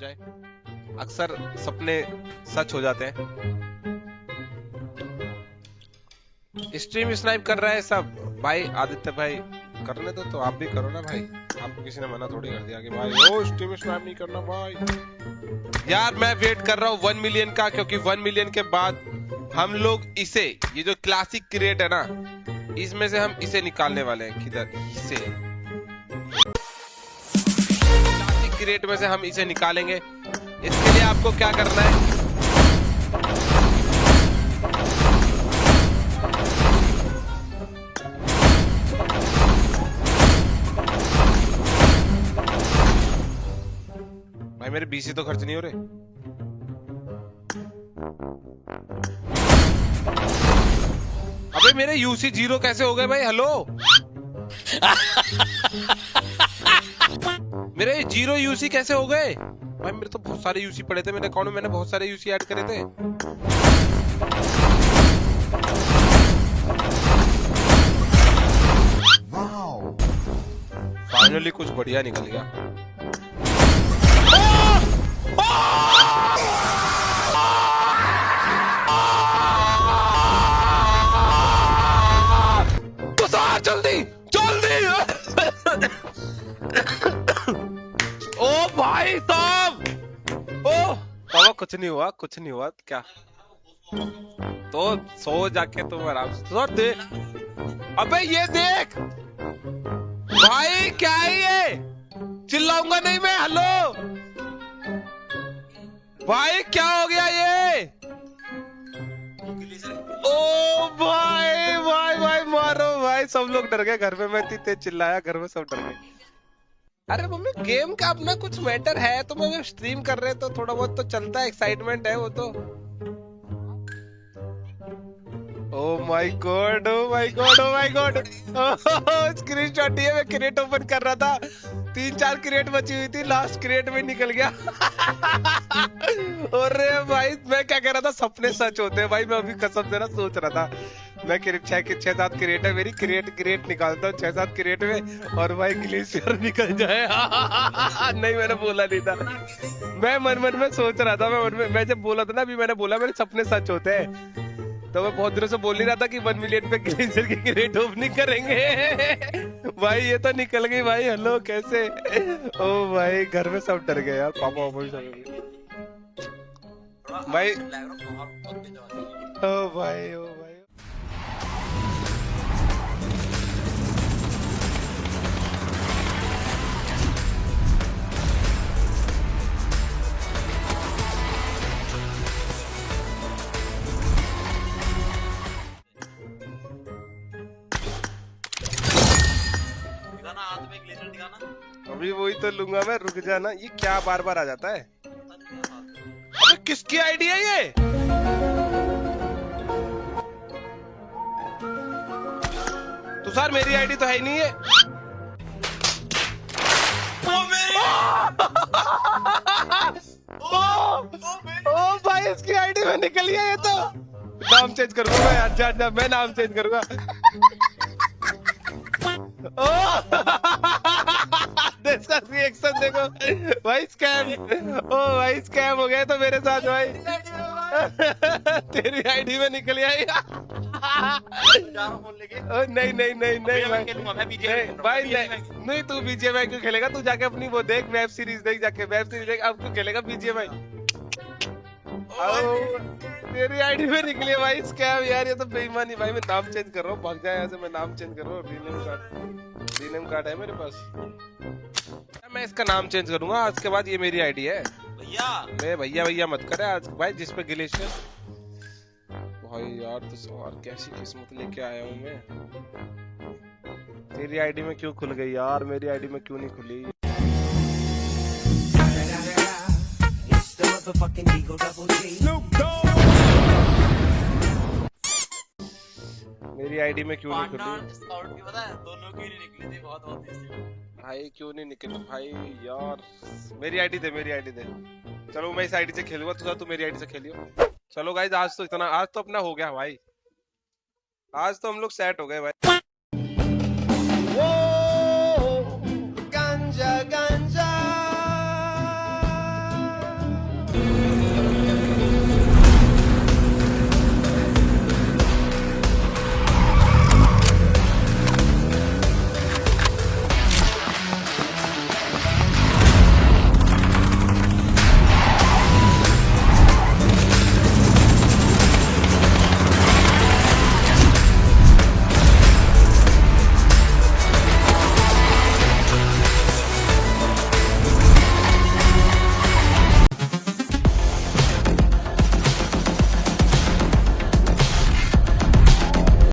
जाए। अक्सर सपने सच हो जाते हैं। स्ट्रीम स्नाइप कर रहा है सब। भाई, आदित्य भाई, करने दो तो आप भी करो ना भाई। आपको किसी ने मना थोड़ी कर दिया कि भाई, ओ स्ट्रीम स्नाइप नहीं करना भाई। यार, मैं वेट कर रहा हूँ वन मिलियन का, क्योंकि वन मिलियन के बाद हम लोग इसे, ये जो क्लासिक क्रिएट है ना, इसमें से हम इसे निकालने वाले हैं। किधर? इसे। क्लासिक क्रिएट में से हम इसे निकालेंगे। इसके लिए आपको क्या करना है? भाई, मेरे बीसी तो खर्च नहीं हो रहे। अबे, मेरे यूसी ज़ीरो कैसे हो गए भाई? हेलो मेरे ज़ीरो यूसी कैसे हो गए? भाई मेरे तो बहुत सारे यूसी पड़े थे। मेरे अकाउंट में मैंने बहुत सारे यूसी ऐड करे थे। फाइनली कुछ बढ़िया निकल गया। तुषार जल्दी जल्दी। भाई साहब ओ बाबा, कुछ नहीं हुआ, कुछ नहीं हुआ, क्या? तो सो जाके तुम आराम से तुषार देख अबे, ये देख! भाई, क्या है ये? चिल्लाऊँगा नहीं मैं, हेलो? भाई, क्या हो गया ये? ओ भाई भाई भाई, मारो, भाई। सब लोग डर गए, घर में मैं इतनी चिल्लाया, घर में सब डर गए। अरे मम्मी गेम का अपना कुछ मैटर है? तो मैं स्ट्रीम कर रहे तो थोड़ा बहुत तो चलता है एक्साइटमेंट है वो तो। ओ my god oh my god oh my god screenshot ये मैं क्रिएट ओपन कर रहा था। तीन चार क्रेट बची हुई थी लास्ट क्रेट में निकल गया। अरे भाई, मैं क्या कह रहा था? सपने सच होते हैं भाई, मैं अभी कसम से ना सोच रहा था। मैं क्रेट छह के छह सात क्रेट है मेरी क्रेट क्रेट निकालता हूँ छह सात क्रेट में और भाई ग्लेशियर निकल जाए। नहीं, मैंने बोला नहीं था। मैं मन मन में सोच रहा था, मैं मन में, मैं जब बोला था ना, अभी मैंने बोला, मेरे सपने सच होते हैं। तो मैं बहुत दिनों से बोल ही रहा था कि वन मिलियन पे ग्लेशियर की ग्रेट ओपनिंग करेंगे। भाई ये तो निकल गई भाई। हेलो कैसे? ओ भाई घर में सब डर गए यार। पापा पापा भी सब। भाई ओ भाई ओ दिखाना हाथ में ग्लेशियर दिखाना। अभी वही तो लूँगा मैं रुक जाना। ये क्या बार बार आ जाता है? अबे किसकी आईडी है ये? सर मेरी आईडी तो है ही नहीं है। वो मेरी ओ, ओ! भाई इसकी आईडी में निकल गया ये तो। नाम चेंज करूँगा मैं अच्छा अच्छा मैं नाम चेंज करूँगा। ओ इसका रिएक्शन देखो। भाई स्कैम ओ भाई स्कैम हो गया तो मेरे साथ भाई। तेरी आईडी में निकल आई। नहीं नहीं नहीं नहीं भाई। नहीं, भाई नहीं नहीं तू बीजीएमआई क्यों खेलेगा? तू जाके अपनी वो देख वेब सीरीज़ देख जाके। वेब सीरीज़ देख अब तू खेलेगा बीजीएमआई तेरी आईडी में निकली है भाई स्कैम यार ये तो बेईमानी। भाई मैं नाम चेंज कर रहा हूँ भाग जाए यहाँ से मैं नाम चेंज कर रहा हूँ रीनेम कार्ड रीनेम कार्ड है मेरे पास। मैं इसका नाम चेंज करूँगा आज के बाद ये मेरी आईडी है। भैया। मैं भैया भैया मत करे आज। भाई जिस पे ग्लेशियर भाई यार तो यार कैसी किस्मत लेके आया हूँ मैं। तेरी आईडी में क्यों खुल गई यार? मेरी आईडी में क्यों नहीं खुली? It's मेरी आईडी में क्यों नहीं खुली? स्काउट की पता है? दोनों की नहीं निकली थी? बहुत बहुत इसलिए भाई क्यों नहीं निकली? भाई यार मेरी आईडी दे मेरी आईडी दे। चलो मैं इस आईडी से खेलूँगा तू तू मेरी आईडी से खेलियो। चलो गाइज़ आज तो इतना आज तो अपना हो गया भाई। आज तो हम लोग सेट हो गए भाई।